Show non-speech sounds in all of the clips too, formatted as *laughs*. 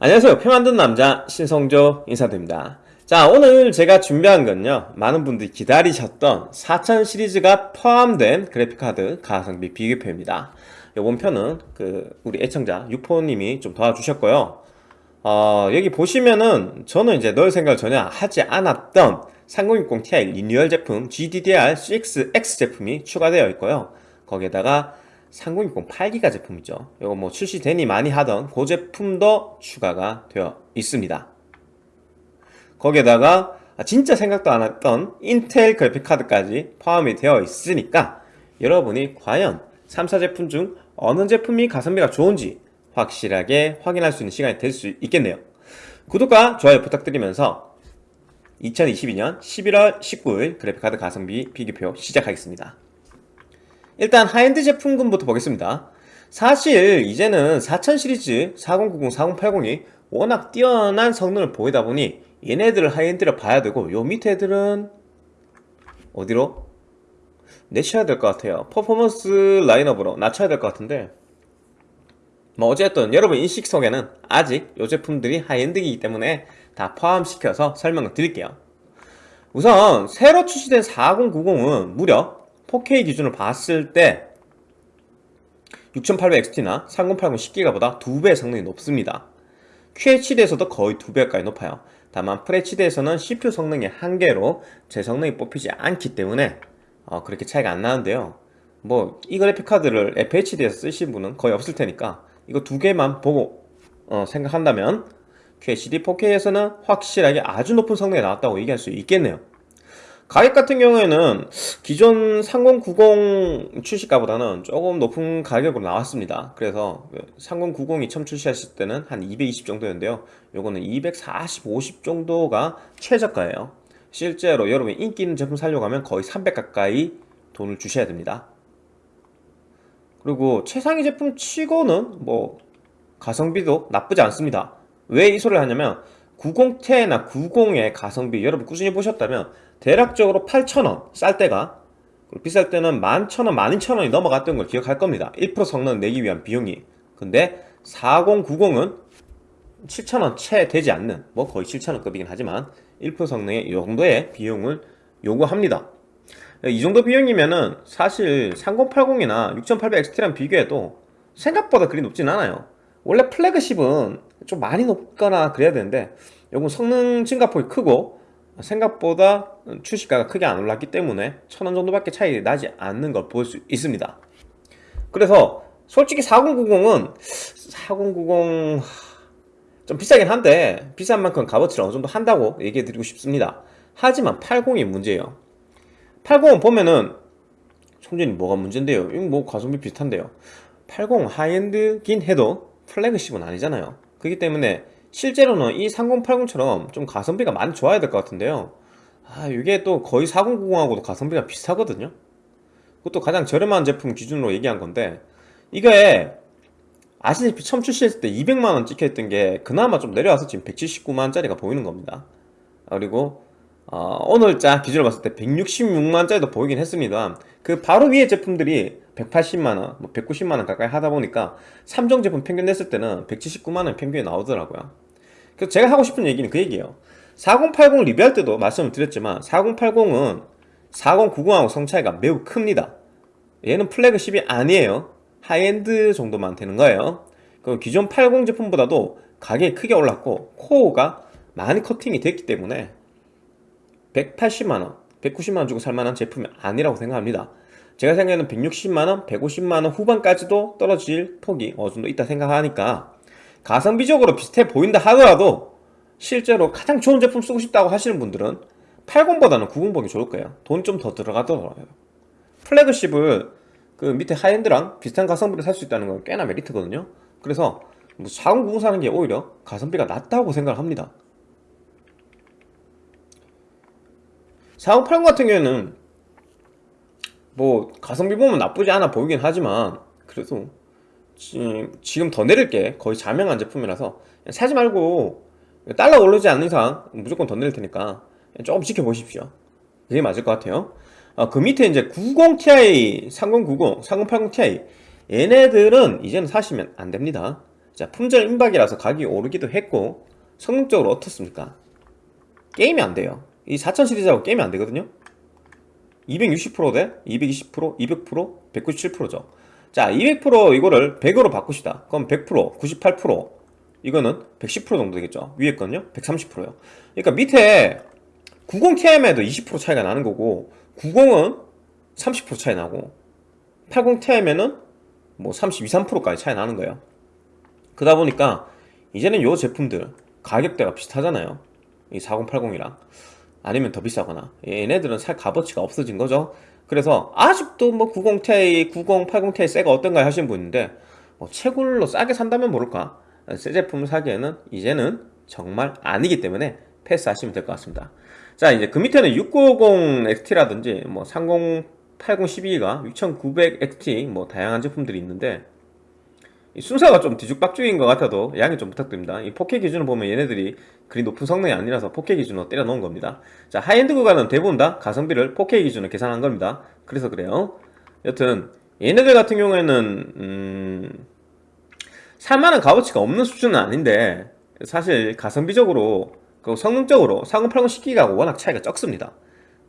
안녕하세요. 표 만든 남자 신성조 인사드립니다. 자 오늘 제가 준비한 건요. 많은 분들이 기다리셨던 4000 시리즈가 포함된 그래픽카드 가성비 비교표입니다. 요번 편은 그 우리 애청자 유포님이 좀 도와주셨고요. 어, 여기 보시면은 저는 이제 넣을 생각을 전혀 하지 않았던 3060 Ti 리뉴얼 제품 GDDR6X 제품이 추가되어 있고요. 거기에다가 3060 8기가 제품이죠. 이거 뭐 출시되니 많이 하던 그 제품도 추가가 되어 있습니다. 거기에다가 진짜 생각도 안 했던 인텔 그래픽카드까지 포함이 되어 있으니까 여러분이 과연 3사 제품 중 어느 제품이 가성비가 좋은지 확실하게 확인할 수 있는 시간이 될 수 있겠네요. 구독과 좋아요 부탁드리면서 2022년 11월 19일 그래픽카드 가성비 비교표 시작하겠습니다 일단 하이엔드 제품군부터 보겠습니다. 사실 이제는 4000 시리즈 4090, 4080이 워낙 뛰어난 성능을 보이다 보니 얘네들을 하이엔드를 봐야 되고 요 밑에 애들은 어디로? 내쳐야 될 것 같아요. 퍼포먼스 라인업으로 낮춰야 될 것 같은데. 뭐 어쨌든 여러분 인식 속에는 아직 요 제품들이 하이엔드이기 때문에 다 포함시켜서 설명을 드릴게요. 우선 새로 출시된 4090은 무려 4K 기준으로 봤을 때 6800XT나 3080 10기가보다 2배 성능이 높습니다. QHD에서도 거의 2배가까지 높아요. 다만 FHD에서는 CPU 성능의 한계로 제 성능이 뽑히지 않기 때문에 어, 그렇게 차이가 안 나는데요. 뭐 이 그래픽카드를 FHD에서 쓰신 분은 거의 없을 테니까 이거 두 개만 보고 어, 생각한다면 QHD 4K에서는 확실하게 아주 높은 성능이 나왔다고 얘기할 수 있겠네요 가격 같은 경우에는 기존 3090 출시가보다는 조금 높은 가격으로 나왔습니다. 그래서 3090이 처음 출시하실 때는 한 220 정도였는데요. 요거는 240, 50 정도가 최저가예요. 실제로 여러분 인기 있는 제품 살려고 하면 거의 300 가까이 돈을 주셔야 됩니다. 그리고 최상위 제품 치고는 뭐 가성비도 나쁘지 않습니다. 왜 이 소리를 하냐면 90Ti나 90의 가성비 여러분 꾸준히 보셨다면 대략적으로 8,000원 쌀 때가 비쌀 때는 11,000원, 12,000원이 넘어갔던 걸 기억할 겁니다. 1% 성능 내기 위한 비용이. 근데 4090은 7,000원 채 되지 않는 뭐 거의 7,000원급이긴 하지만 1% 성능의 이 정도의 비용을 요구합니다. 이 정도 비용이면은 사실 3080이나 6800XT랑 비교해도 생각보다 그리 높진 않아요. 원래 플래그십은 좀 많이 높거나 그래야 되는데 요건 성능 증가폭이 크고 생각보다 출시가가 크게 안 올랐기 때문에 천 원 정도밖에 차이 나지 않는 걸 볼 수 있습니다. 그래서 솔직히 4090은 4090... 좀 비싸긴 한데 비싼 만큼 값어치를 어느 정도 한다고 얘기해 드리고 싶습니다. 하지만 80이 문제예요. 80은 보면은 총전이 뭐가 문제인데요? 이거 뭐 가성비 비슷한데요. 80 하이엔드긴 해도 플래그십은 아니잖아요. 그렇기 때문에 실제로는 이 3080처럼 좀 가성비가 많이 좋아야 될 것 같은데요. 아 이게 또 거의 4090하고도 가성비가 비슷하거든요. 그것도 가장 저렴한 제품 기준으로 얘기한 건데 이게 아시다시피 처음 출시했을 때 200만원 찍혀있던 게 그나마 좀 내려와서 지금 179만원짜리가 보이는 겁니다. 그리고 어, 오늘자 기준으로 봤을 때 166만원짜리도 보이긴 했습니다 그 바로 위에 제품들이 180만원, 뭐 190만원 가까이 하다 보니까 3종 제품 평균 냈을 때는 179만원 평균이 나오더라고요. 그래서 제가 하고 싶은 얘기는 그 얘기예요. 4080 리뷰할 때도 말씀을 드렸지만 4080은 4090하고 성 차이가 매우 큽니다. 얘는 플래그십이 아니에요. 하이엔드 정도만 되는 거예요. 그리고 기존 80 제품보다도 가격이 크게 올랐고 코어가 많이 커팅이 됐기 때문에 180만원 190만원 주고 살만한 제품이 아니라고 생각합니다 제가 생각에는 160만원 150만원 후반까지도 떨어질 폭이 어느 정도 있다 생각하니까 가성비적으로 비슷해 보인다 하더라도 실제로 가장 좋은 제품 쓰고 싶다고 하시는 분들은 80보다는 90 보기 좋을 거예요. 돈 좀 더 들어가더라고요. 플래그십을 그 밑에 하이엔드랑 비슷한 가성비를 살 수 있다는 건 꽤나 메리트거든요. 그래서 뭐 4090 사는 게 오히려 가성비가 낮다고 생각을 합니다. 4080 같은 경우에는 뭐 가성비 보면 나쁘지 않아 보이긴 하지만 그래도 지금 더 내릴 게. 거의 자명한 제품이라서. 사지 말고 달러 오르지 않는 이상 무조건 더 내릴 테니까 조금 지켜보십시오. 그게 맞을 것 같아요. 아, 그 밑에 이제 90ti, 3090, 3080ti 얘네들은 이제는 사시면 안됩니다. 자 품절 임박이라서 가격이 오르기도 했고 성능적으로 어떻습니까? 게임이 안 돼요. 이 4000 시리즈하고 게임이 안 되거든요 260%대 220% 200% 197%죠. 자 200% 이거를 100으로 바꾸시다. 그럼 100% 98% 이거는 110% 정도 되겠죠? 위에 건요? 130%요. 그러니까 밑에 90ti에도 20% 차이가 나는 거고 90은 30% 차이 나고 80ti에는 뭐 32, 3%까지 차이 나는 거예요. 그러다 보니까 이제는 요 제품들 가격대가 비슷하잖아요. 이 4080이랑 아니면 더 비싸거나. 얘네들은 살 값어치가 없어진 거죠. 그래서 아직도 뭐 90ti, 9080ti 새가 어떤가 하시는 분인데 뭐 채굴로 싸게 산다면 모를까? 새 제품을 사기에는 이제는 정말 아니기 때문에 패스하시면 될 것 같습니다. 자 이제 그 밑에는 6950 XT라든지 뭐 3080 12기가 6900 XT 뭐 다양한 제품들이 있는데 이 순서가 좀 뒤죽박죽인 것 같아도 양해 좀 부탁드립니다. 이 4K 기준을 보면 얘네들이 그리 높은 성능이 아니라서 4K 기준으로 때려 놓은 겁니다. 자 하이엔드 구간은 대부분 다 가성비를 4K 기준으로 계산한 겁니다. 그래서 그래요. 여튼 얘네들 같은 경우에는 음... 살만한 값어치가 없는 수준은 아닌데 사실 가성비적으로 그 성능적으로 4080 10기가하고 워낙 차이가 적습니다.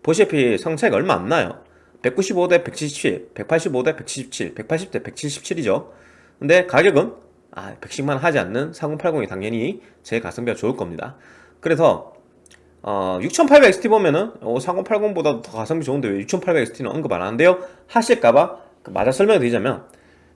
보시다시피 성 차이가 얼마 안 나요. 195대 177, 185대 177, 180대 177이죠 근데 가격은 아 110만 하지 않는 4080이 당연히 제 가성비가 좋을 겁니다 그래서 어, 6800XT 보면은 어, 4080보다 더 가성비 좋은데 왜 6800XT는 언급 안 하는데요? 하실까봐 그 맞아 설명드리자면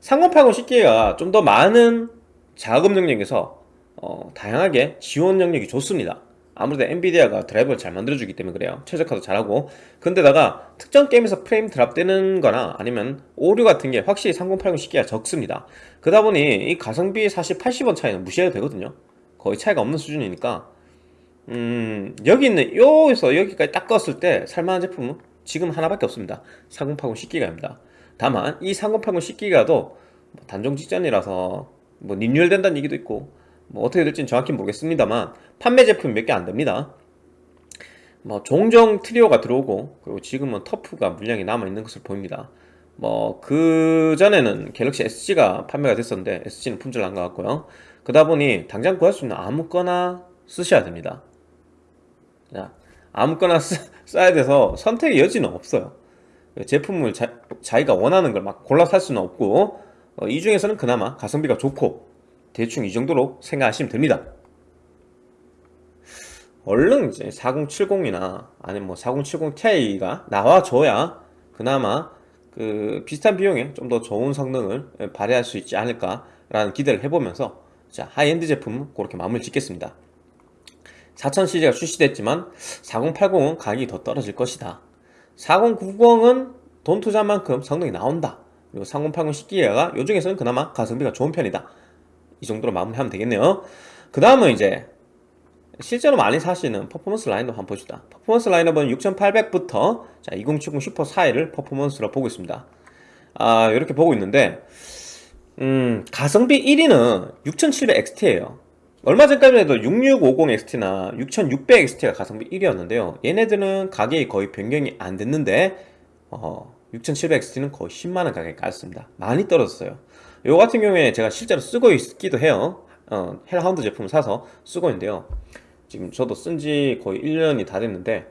3080 10기가 좀 더 많은 작업 능력에서 어, 다양하게 지원 능력이 좋습니다 아무래도 엔비디아가 드라이버를 잘 만들어주기 때문에 그래요. 최적화도 잘하고. 근데다가 특정 게임에서 프레임 드랍되는 거나 아니면 오류 같은 게 확실히 3080 10기가 적습니다. 그러다 보니 이 가성비 사실 80원 차이는 무시해도 되거든요. 거의 차이가 없는 수준이니까. 음 여기 있는 여기서 여기까지 딱 껐을 때 살만한 제품은 지금 하나밖에 없습니다. 3080 10기가입니다. 다만 이 3080 10기가도 단종 직전이라서 뭐 리뉴얼 된다는 얘기도 있고 뭐 어떻게 될지는 정확히 모르겠습니다만 판매 제품 몇 개 안됩니다. 뭐 종종 트리오가 들어오고 그리고 지금은 터프가 물량이 남아있는 것을 보입니다. 뭐 그 전에는 갤럭시 SG가 판매가 됐었는데 SG는 품절 난 것 같고요. 그러다 보니 당장 구할 수 있는 아무거나 쓰셔야 됩니다. 자, 아무거나 쓰, 써야 돼서 선택의 여지는 없어요. 제품을 자, 기가 원하는 걸 막 골라 살 수는 없고 어, 이 중에서는 그나마 가성비가 좋고 대충 이 정도로 생각하시면 됩니다. 얼른 이제 4070이나 아니면 뭐 4070 Ti가 나와줘야 그나마 그 비슷한 비용에 좀 더 좋은 성능을 발휘할 수 있지 않을까 라는 기대를 해보면서 자 하이엔드 제품 그렇게 마무리 짓겠습니다. 4000 시리즈가 출시됐지만 4080은 가격이 더 떨어질 것이다. 4090은 돈 투자한 만큼 성능이 나온다. 그리고 3080 10기가가 요 중에서는 그나마 가성비가 좋은 편이다 이 정도로 마무리하면 되겠네요. 그 다음은 이제 실제로 많이 사시는 퍼포먼스 라인업 한번 봅시다. 퍼포먼스 라인업은 6800부터 자, 2070 슈퍼 사이를 퍼포먼스로 보고 있습니다. 아 이렇게 보고 있는데 음 가성비 1위는 6700XT에요. 얼마 전까지만 해도 6650XT나 6600XT가 가성비 1위였는데요. 얘네들은 가격이 거의 변경이 안 됐는데 어, 6700XT는 거의 10만원 가격이 깎였습니다. 많이 떨어졌어요 요 같은 경우에 제가 실제로 쓰고 있기도 해요. 어, 헬하운드 제품을 사서 쓰고 있는데요. 지금 저도 쓴 지 거의 1년이 다 됐는데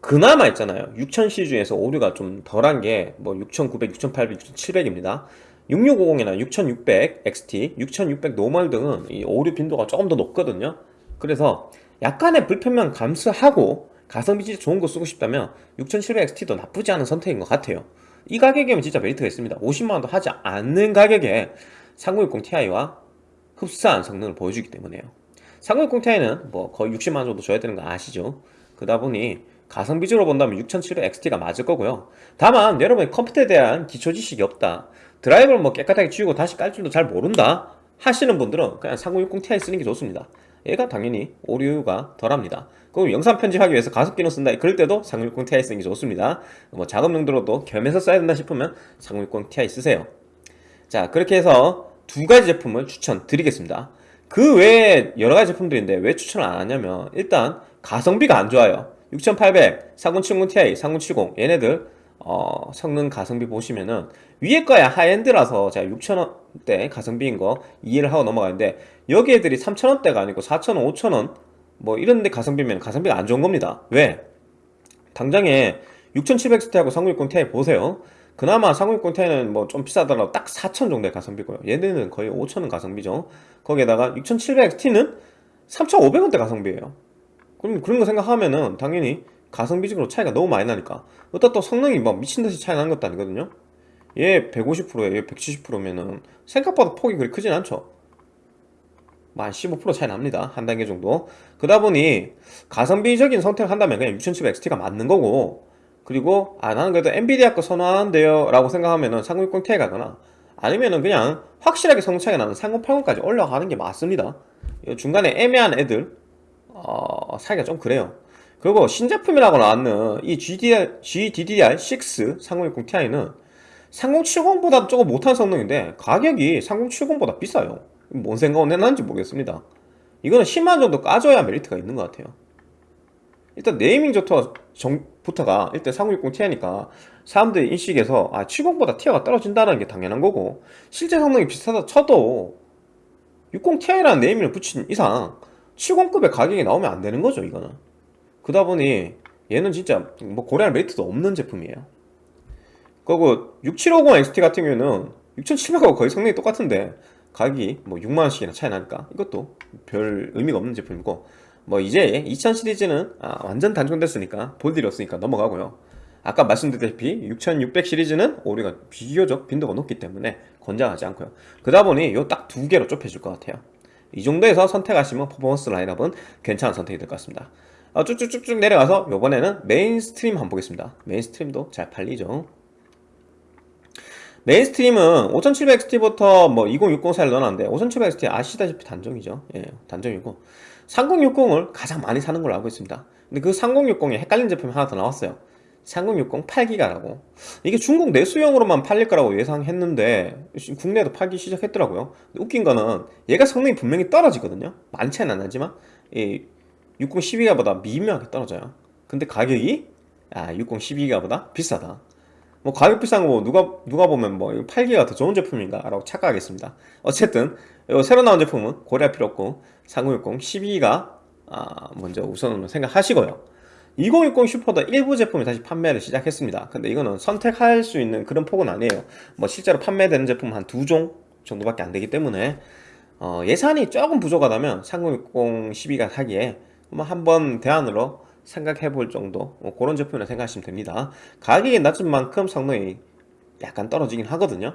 그나마 있잖아요. 6000C 중에서 오류가 좀 덜한 게 뭐 6900, 6800, 6700입니다. 6650이나 6600 XT, 6600 노멀 등은 이 오류 빈도가 조금 더 높거든요. 그래서 약간의 불편함 감수하고 가성비 진짜 좋은 거 쓰고 싶다면 6700 XT도 나쁘지 않은 선택인 것 같아요 이 가격이면 진짜 메리트가 있습니다. 50만원도 하지 않는 가격에 3060 Ti와 흡사한 성능을 보여주기 때문에요. 3060 Ti는 뭐 거의 60만원 정도 줘야 되는 거 아시죠? 그러다 보니 가성비 적으로 본다면 6700 XT가 맞을 거고요. 다만 여러분이 컴퓨터에 대한 기초 지식이 없다. 드라이버를 뭐 깨끗하게 지우고 다시 깔 줄도 잘 모른다 하시는 분들은 그냥 3060 Ti 쓰는 게 좋습니다 얘가 당연히 오류가 덜합니다. 그럼 영상 편집하기 위해서 가속 기능 쓴다. 그럴 때도 3060 Ti 쓰는 게 좋습니다. 뭐 작업 용도로도 겸해서 써야 된다 싶으면 3060 Ti 쓰세요. 자 그렇게 해서 두 가지 제품을 추천드리겠습니다. 그 외에 여러 가지 제품들인데 왜 추천을 안 하냐면 일단 가성비가 안 좋아요. 6800, 3070 Ti, 3070 얘네들 어, 성능 가성비 보시면은 위에 거야 하이엔드라서 제가 6,000원대 가성비인 거 이해를 하고 넘어가는데 여기 애들이 3,000원대가 아니고 4,000원, 5,000원 뭐 이런데 가성비면 가성비가 안 좋은 겁니다. 왜? 당장에 6700XT하고 3060 Ti 보세요. 그나마 3060 Ti는 뭐 좀 비싸더라도 딱 4,000 정도의 가성비고요. 얘네는 거의 5,000원 가성비죠. 거기에다가 6700XT는 3,500원대 가성비예요. 그럼 그런 거 생각하면은 당연히 가성비적으로 차이가 너무 많이 나니까 어떤 또 성능이 막 미친듯이 차이 나는 것도 아니거든요 얘 150%에 얘 170%면은 생각보다 폭이 그리 크진 않죠 만 15% 차이 납니다. 한 단계 정도. 그러다 보니 가성비적인 선택을 한다면 그냥 6700XT가 맞는 거고 그리고 아 나는 그래도 엔비디아 거 선호하는데요 라고 생각하면은 3060ti 가거나 아니면은 그냥 확실하게 성능 차이가 나는 3080까지 올라가는 게 맞습니다. 중간에 애매한 애들 어, 사기가 좀 그래요. 그리고 신제품이라고 나왔는 이 GDR, GDDR6 3060 Ti는 3070보다 조금 못한 성능인데 가격이 3070보다 비싸요 뭔 생각을 해놨는지 모르겠습니다. 이거는 10만 정도 까줘야 메리트가 있는 것 같아요. 일단 네이밍부터 정부터가 일단 3060 Ti니까 사람들의 인식에서 아 70보다 티어가 떨어진다는 게 당연한 거고 실제 성능이 비슷하다 쳐도 60 Ti라는 네이밍을 붙인 이상 70급의 가격이 나오면 안 되는 거죠 이거는. 그러다 보니 얘는 진짜 뭐 고려할 메리트도 없는 제품이에요. 그리고 6750 XT 같은 경우에는 6700하고 거의 성능이 똑같은데 가격이 뭐 6만원씩이나 차이 나니까 이것도 별 의미가 없는 제품이고 뭐 이제 2000 시리즈는 아, 완전 단종됐으니까 볼 일이 없으니까 넘어가고요. 아까 말씀드렸다시피 6600 시리즈는 오류가 비교적 빈도가 높기 때문에 권장하지 않고요. 그러다 보니 요 딱 두 개로 좁혀줄 것 같아요. 이 정도에서 선택하시면 퍼포먼스 라인업은 괜찮은 선택이 될 것 같습니다. 어, 쭉쭉쭉쭉 내려가서 요번에는 메인스트림 한번 보겠습니다. 메인스트림도 잘 팔리죠 메인스트림은 5700XT부터 뭐 2060 사이를 넣어놨는데 5700XT 아시다시피 단종이죠. 예, 단종이고. 3060을 가장 많이 사는 걸로 알고 있습니다. 근데 그 3060에 헷갈리는 제품이 하나 더 나왔어요. 3060 8기가라고. 이게 중국 내수용으로만 팔릴 거라고 예상했는데 국내에도 팔기 시작했더라고요. 웃긴 거는 얘가 성능이 분명히 떨어지거든요. 안 나지만 3060 12기가보다 미묘하게 떨어져요. 근데 가격이? 아, 60 12기가보다 비싸다 뭐 가격 비싼 거뭐 누가 누가 보면 뭐 8기가 더 좋은 제품인가 라고 착각하겠습니다. 어쨌든 새로 나온 제품은 고려할 필요 없고 3060 12기가 아, 먼저 우선으로 생각하시고요. 2060 슈퍼도 일부 제품이 다시 판매를 시작했습니다. 근데 이거는 선택할 수 있는 그런 폭은 아니에요. 뭐 실제로 판매되는 제품 한 두 종 정도밖에 안 되기 때문에 어, 예산이 조금 부족하다면 3060 12가 사기에 뭐 한번 대안으로 생각해 볼 정도 뭐 그런 제품이라 생각하시면 됩니다. 가격이 낮은 만큼 성능이 약간 떨어지긴 하거든요.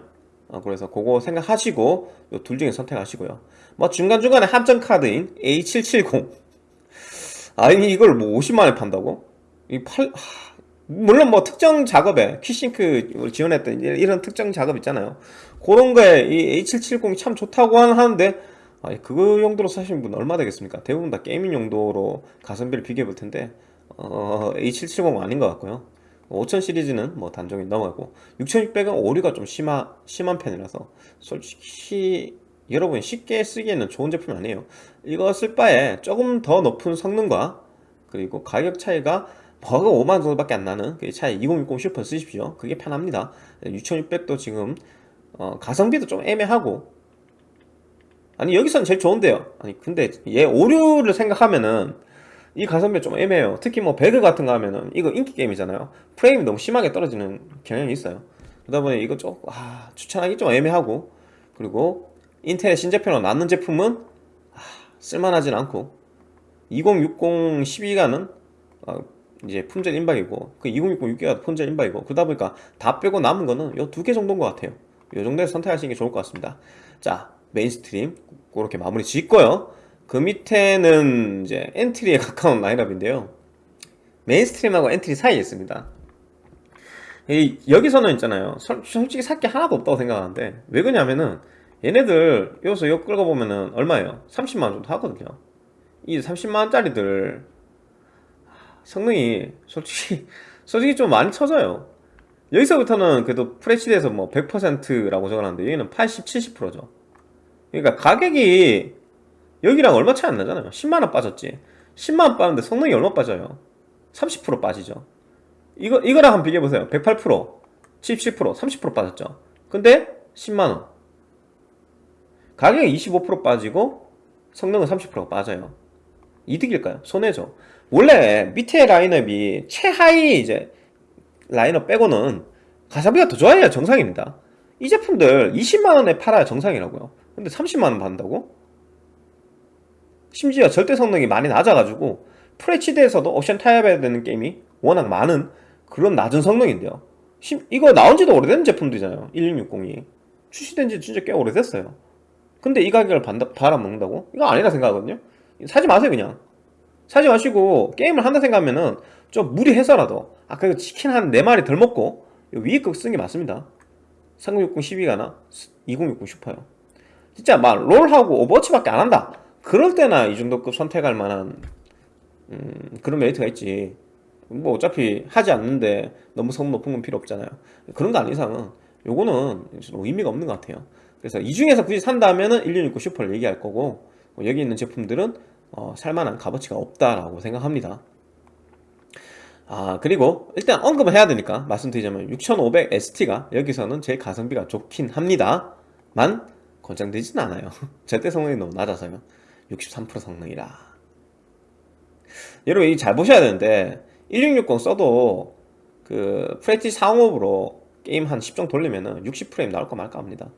어, 그래서 그거 생각하시고 요둘 중에 선택하시고요. 뭐 중간중간에 합정 카드인 A770 아니 이걸 뭐 50만원에 판다고? 이 팔... 하... 물론 뭐 특정 작업에 키싱크 지원했던 이런 특정 작업 있잖아요. 그런 거에 이 A770이 참 좋다고 하는데 아니 그거 용도로 사시는 분 얼마 되겠습니까? 대부분 다 gaming 용도로 가성비를 비교해 볼 텐데 어, A770 아닌 것 같고요. 5000 시리즈는 뭐 단종이 넘어가고 6600은 오류가 좀 심하, 심한 편이라서 솔직히 여러분이 쉽게 쓰기에는 좋은 제품이 아니에요. 이거 쓸 바에 조금 더 높은 성능과 그리고 가격 차이가 뭐가 5만원 정도밖에 안 나는 그 차이 2060 슈퍼 쓰십시오. 그게 편합니다. 6600도 지금 어, 가성비도 좀 애매하고 아니 여기서는 제일 좋은데요. 아니 근데 얘 오류를 생각하면은 이 가성비 좀 애매해요. 특히 뭐 배그 같은 거 하면은 이거 인기 게임이잖아요. 프레임이 너무 심하게 떨어지는 경향이 있어요. 그러다 보니 이거 좀 아, 추천하기 좀 애매하고 그리고 인텔 신제품으로 나는 제품은 아, 쓸만하진 않고 2060 12기가는 아, 이제 품절 임박이고 그 2060 6기가 품절 임박이고 그러다 보니까 다 빼고 남은 거는 요 두 개 정도인 것 같아요. 요 정도에서 선택하시는 게 좋을 것 같습니다. 자 mainstream 그렇게 마무리 짓고요. 그 밑에는 이제 entry에 *laughs* 가까운 라인업인데요. mainstream하고 entry 사이에 있습니다. 이, 여기서는 있잖아요. 솔직히 살 게 하나도 없다고 생각하는데 왜 그러냐면은 얘네들 여기서 이거 끌고 보면은 얼마예요? 30만원 정도 하거든요. 이 30만원짜리들 성능이 솔직히 *laughs* 솔직히 좀 많이 쳐져요. 여기서부터는 그래도 프레시드에서 뭐 100%라고 적어놨는데 여기는 80, 70%죠 그러니까 가격이 여기랑 얼마 차이 안 나잖아요. 10만원 빠졌지. 10만원 빠는데 성능이 얼마 빠져요? 30% 빠지죠. 이거, 이거랑 한번 비교해보세요. 108% 77% 30% 빠졌죠. 근데 10만원. 가격이 25% 빠지고 성능은 30%가 빠져요. 이득일까요? 손해죠. 원래 밑에 라인업이 최하위 이제 라인업 빼고는 가성비가 더 좋아야 정상입니다. 이 제품들 20만원에 팔아야 정상이라고요 근데 30만원 받는다고? 심지어 절대 성능이 많이 낮아가지고 FHD에서도 옵션 타협해야 되는 게임이 워낙 많은 그런 낮은 성능인데요. 심- 이거 나온지도 오래된 제품들이잖아요. 1660이. 출시된 지 진짜 꽤 오래됐어요. 근데 이 가격을 받- 받아먹는다고? 이거 아니라 생각하거든요. 사지 마세요 그냥. 사지 마시고 게임을 한다 생각하면은 좀 무리해서라도. 아까 그 치킨 한 4마리 덜 먹고. 거 쓰는 게 맞습니다. 3060 12기가나? 2060 슈퍼요 진짜 막 롤하고 오버워치밖에 안 한다. 그럴 때나 이 정도급 선택할 만한 음, 그런 메리트가 있지. 뭐 어차피 하지 않는데 너무 성능 높은 건 필요 없잖아요. 그런 거 아닌 이상은 요거는 뭐 의미가 없는 것 같아요. 그래서 이 중에서 굳이 산다면은 1660 슈퍼를 얘기할 거고 뭐 여기 있는 제품들은 어, 살만한 값어치가 없다라고 생각합니다. 아 그리고 일단 언급을 해야 되니까 말씀드리자면 6500 ST가 여기서는 제일 가성비가 좋긴 합니다 만 권장되진 않아요. *laughs* 절대 성능이 너무 낮아서요 63% 성능이라. 여러분 이거 잘 보셔야 되는데 1660 써도 그 FHD 상업으로 게임 한 10정 돌리면은 60프레임 나올까 말까 합니다.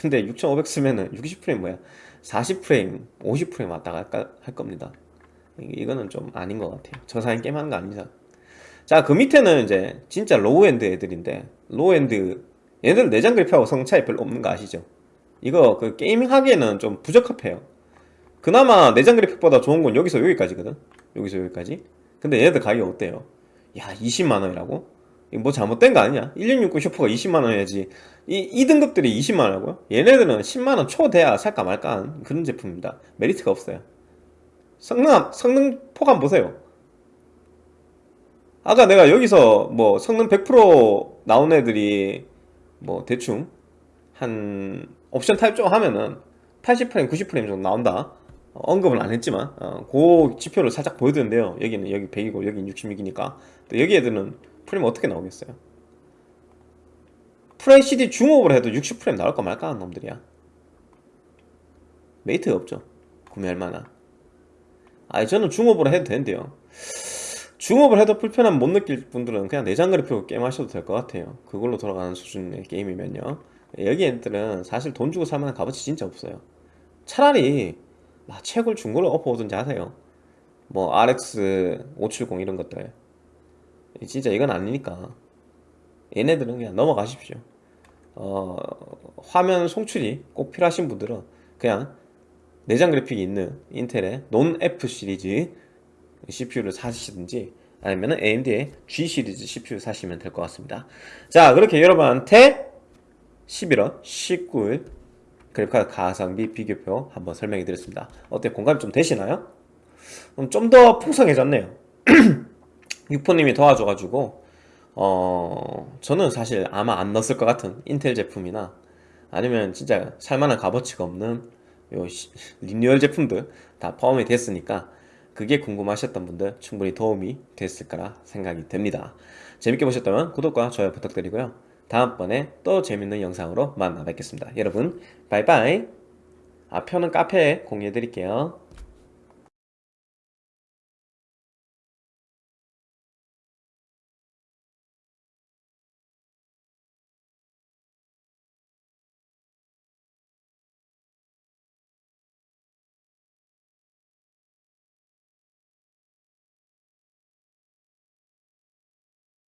근데 6500 쓰면은 60프레임 뭐야? 40프레임 50프레임 왔다 갔다 할 겁니다. 이- 이거는 좀 아닌 것 같아요. 정상인 게임 하는 거 아닙니다. 자 그 밑에는 이제 진짜 low-end 애들인데 low-end 얘들 내장 그래픽하고 성능 차이 별로 없는 거 아시죠 이거 그 gaming 하기에는 좀 부적합해요. 그나마 내장 그래픽보다 좋은 건 여기서 여기까지거든? 여기서 여기까지? 근데 얘네들 가격이 어때요? 야 20만원이라고? 이거 뭐 잘못된 거 아니냐 1660 슈퍼가 20만원 해야지. 이, 2등급들이 20만원이라고요? 얘네들은 10만원 초 돼야 살까 말까 하는 그런 제품입니다. 메리트가 없어요. 성능, 성능 표 함 보세요. 아까 내가 여기서 뭐 성능 100% 나온 애들이 뭐 대충 한 옵션 타협 좀 하면은 80프레임, 90프레임 정도 나온다. 어, 언급은 안 했지만 어, 그 지표를 살짝 보여드는데요. 여기는 여기 100이고 여기는 66이니까. 여기 애들은 프레임 어떻게 나오겠어요? FHD 중옵을 해도 60프레임 나올까 말까 하는 놈들이야? 메리트가 없죠. 구매할 만한. 아니 저는 중옵으로 해도 되는데요. 중옵을 해도 불편함 못 느낄 분들은 그냥 내장 그래픽으로 게임 하셔도 될 것 같아요. 그걸로 돌아가는 수준의 게임이면요 여기 애들은 사실 돈 주고 살만한 값어치 진짜 없어요. 차라리 막 최고를 중고로 업어오든지 하세요. 뭐 RX 570 이런 것들. 진짜 이건 아니니까. 얘네들은 그냥 넘어가십시오. 어, 화면 송출이 꼭 필요하신 분들은 그냥 내장 그래픽이 있는 인텔의 논 F 시리즈 CPU를 사시든지 아니면 AMD의 G 시리즈 CPU 사시면 될 것 같습니다. 자 그렇게 여러분한테 11월 19일. 그래픽카드 가성비 비교표 한번 설명해 드렸습니다. 어때 공감이 좀 되시나요? 좀 더 풍성해졌네요. *clears throat* 유포님이 도와줘가지고 어 저는 사실 아마 안 넣었을 것 같은 인텔 제품이나 아니면 진짜 살만한 값어치가 없는 요 시- 리뉴얼 제품들 다 포함이 됐으니까 그게 궁금하셨던 분들 충분히 도움이 됐을 거라 생각이 됩니다. 재밌게 보셨다면 구독과 좋아요 부탁드리고요 다음번에 또 재밌는 영상으로 만나 뵙겠습니다. 여러분 바이바이. 아 표는 카페에 공유해 드릴게요